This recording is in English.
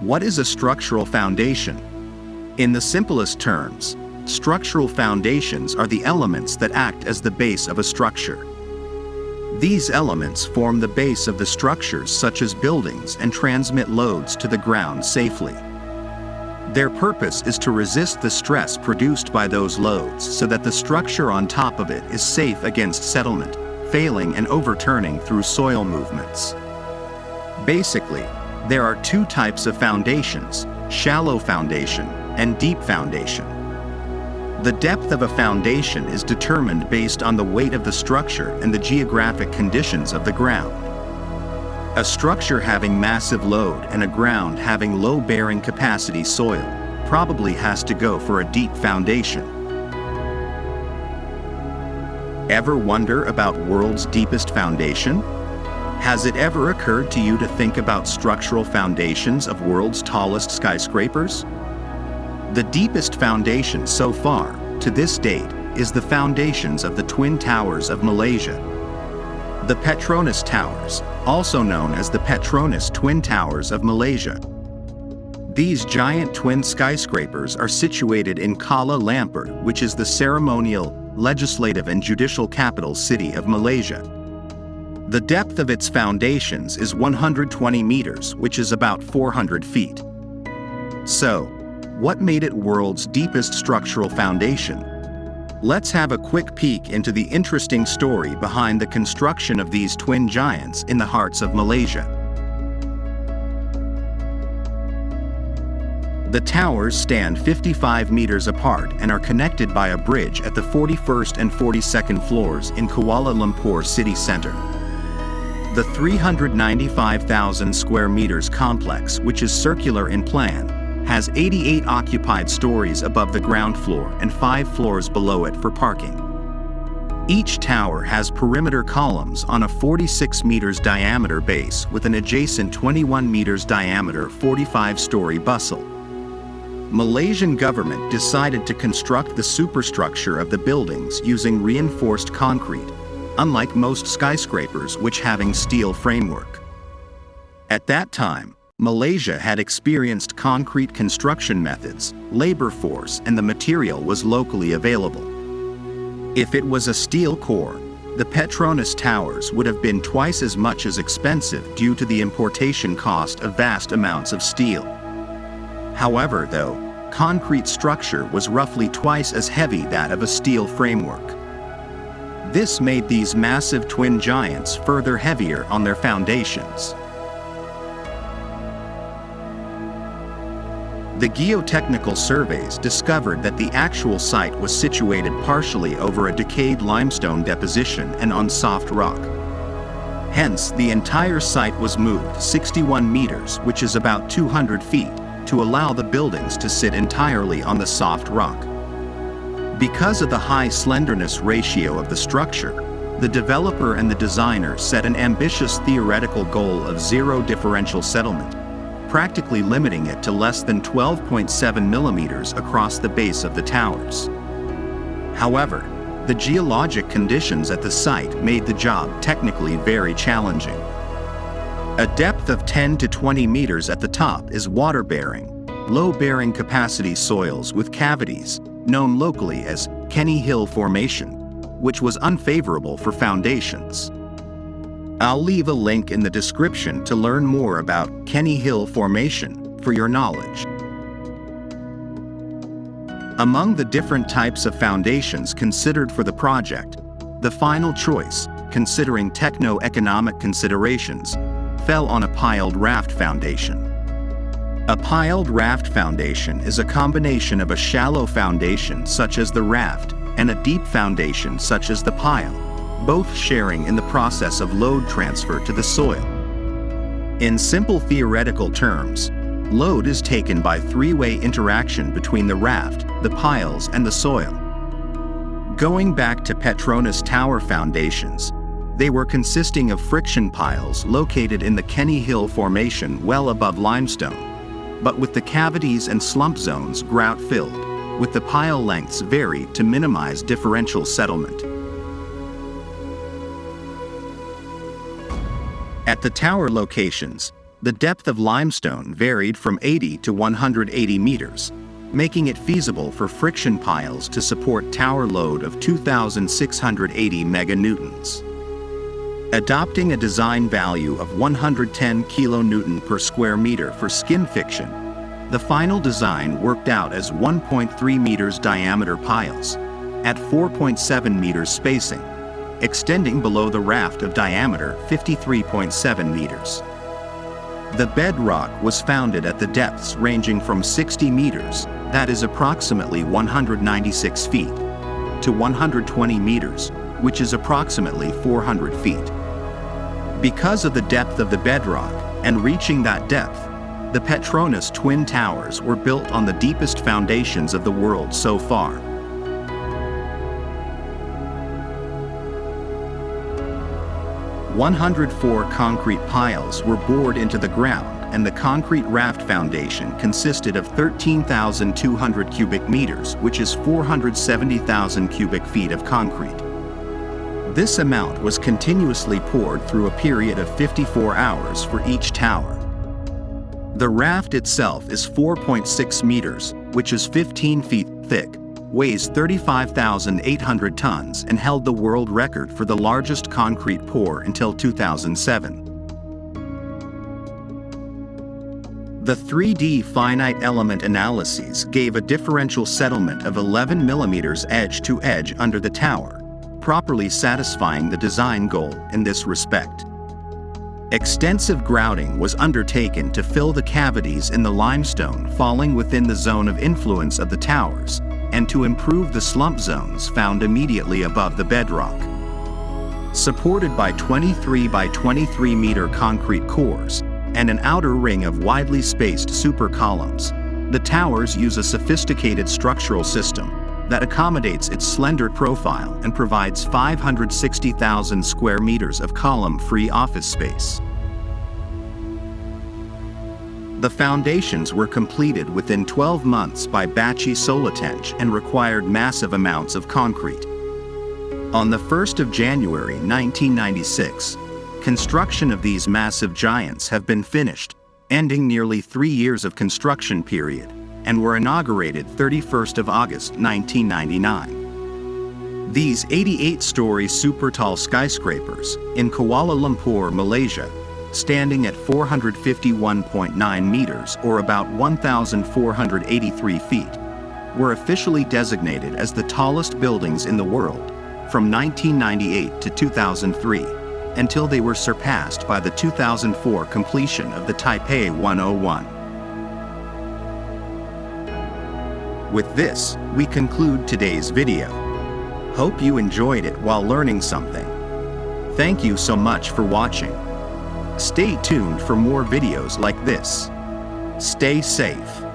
What is a structural foundation? In the simplest terms, structural foundations are the elements that act as the base of a structure. These elements form the base of the structures such as buildings and transmit loads to the ground safely. Their purpose is to resist the stress produced by those loads so that the structure on top of it is safe against settlement, failing and overturning through soil movements. Basically, there are two types of foundations, shallow foundation and deep foundation. The depth of a foundation is determined based on the weight of the structure and the geographic conditions of the ground. A structure having massive load and a ground having low bearing capacity soil probably has to go for a deep foundation. Ever wonder about world's deepest foundation? Has it ever occurred to you to think about structural foundations of world's tallest skyscrapers? The deepest foundation so far, to this date, is the foundations of the Twin Towers of Malaysia. The Petronas Towers, also known as the Petronas Twin Towers of Malaysia. These giant twin skyscrapers are situated in Kuala Lumpur, which is the ceremonial, legislative and judicial capital city of Malaysia. The depth of its foundations is 120 meters, which is about 400 feet. So, what made it world's deepest structural foundation? Let's have a quick peek into the interesting story behind the construction of these twin giants in the hearts of Malaysia. The towers stand 55 meters apart and are connected by a bridge at the 41st and 42nd floors in Kuala Lumpur city center. The 395,000 square meters complex, which is circular in plan, has 88 occupied stories above the ground floor and 5 floors below it for parking. Each tower has perimeter columns on a 46 meters diameter base with an adjacent 21 meters diameter 45-story bustle. Malaysian government decided to construct the superstructure of the buildings using reinforced concrete, unlike most skyscrapers which having steel framework. At that time, Malaysia had experienced concrete construction methods, labor force and the material was locally available. If it was a steel core, the Petronas towers would have been twice as much as expensive due to the importation cost of vast amounts of steel. However, though, concrete structure was roughly twice as heavy that of a steel framework. This made these massive twin giants further heavier on their foundations. The geotechnical surveys discovered that the actual site was situated partially over a decayed limestone deposition and on soft rock. Hence, the entire site was moved 61 meters, which is about 200 feet, to allow the buildings to sit entirely on the soft rock. Because of the high slenderness ratio of the structure, the developer and the designer set an ambitious theoretical goal of zero differential settlement, practically limiting it to less than 12.7 millimeters across the base of the towers. However, the geologic conditions at the site made the job technically very challenging. A depth of 10 to 20 meters at the top is water-bearing, low-bearing capacity soils with cavities, known locally as Kenny Hill Formation, which was unfavorable for foundations. I'll leave a link in the description to learn more about Kenny Hill Formation for your knowledge. Among the different types of foundations considered for the project, the final choice, considering techno-economic considerations, fell on a piled raft foundation. A piled raft foundation is a combination of a shallow foundation such as the raft and a deep foundation such as the pile both sharing in the process of load transfer to the soil. In simple theoretical terms, load is taken by three-way interaction between the raft, the piles, and the soil. Going back to Petronas Tower foundations, they were consisting of friction piles located in the Kenny Hill Formation well above limestone, but with the cavities and slump zones grout-filled, with the pile lengths varied to minimize differential settlement. At the tower locations, the depth of limestone varied from 80 to 180 meters, making it feasible for friction piles to support tower load of 2,680 meganewtons. Adopting a design value of 110 kilonewton per square meter for skin friction, the final design worked out as 1.3 meters diameter piles, at 4.7 meters spacing, extending below the raft of diameter 53.7 meters. The bedrock was founded at the depths ranging from 60 meters, that is approximately 196 feet, to 120 meters, which is approximately 400 feet. Because of the depth of the bedrock and reaching that depth, the Petronas Twin Towers were built on the deepest foundations of the world so far. One hundred four concrete piles were bored into the ground and the concrete raft foundation consisted of 13,200 cubic meters, which is 470,000 cubic feet of concrete. This amount was continuously poured through a period of 54 hours for each tower. The raft itself is 4.6 meters, which is 15 feet thick, weighs 35,800 tons and held the world record for the largest concrete pour until 2007. The 3D finite element analyses gave a differential settlement of 11 millimeters edge to edge under the tower, properly satisfying the design goal in this respect. Extensive grouting was undertaken to fill the cavities in the limestone falling within the zone of influence of the towers, and to improve the slump zones found immediately above the bedrock. Supported by 23 by 23 meter concrete cores and an outer ring of widely spaced super columns, the towers use a sophisticated structural system that accommodates its slender profile and provides 560,000 square meters of column-free office space. The foundations were completed within 12 months by Bachy Soletanche and required massive amounts of concrete. On the 1st of January 1996, construction of these massive giants have been finished, ending nearly three years of construction period, and were inaugurated 31st of August 1999. These 88-story super tall skyscrapers in Kuala Lumpur, Malaysia, standing at 451.9 meters or about 1,483 feet, were officially designated as the tallest buildings in the world from 1998 to 2003 until they were surpassed by the 2004 completion of the Taipei 101. With this, we conclude today's video. Hope you enjoyed it while learning something. Thank you so much for watching. Stay tuned for more videos like this. Stay safe.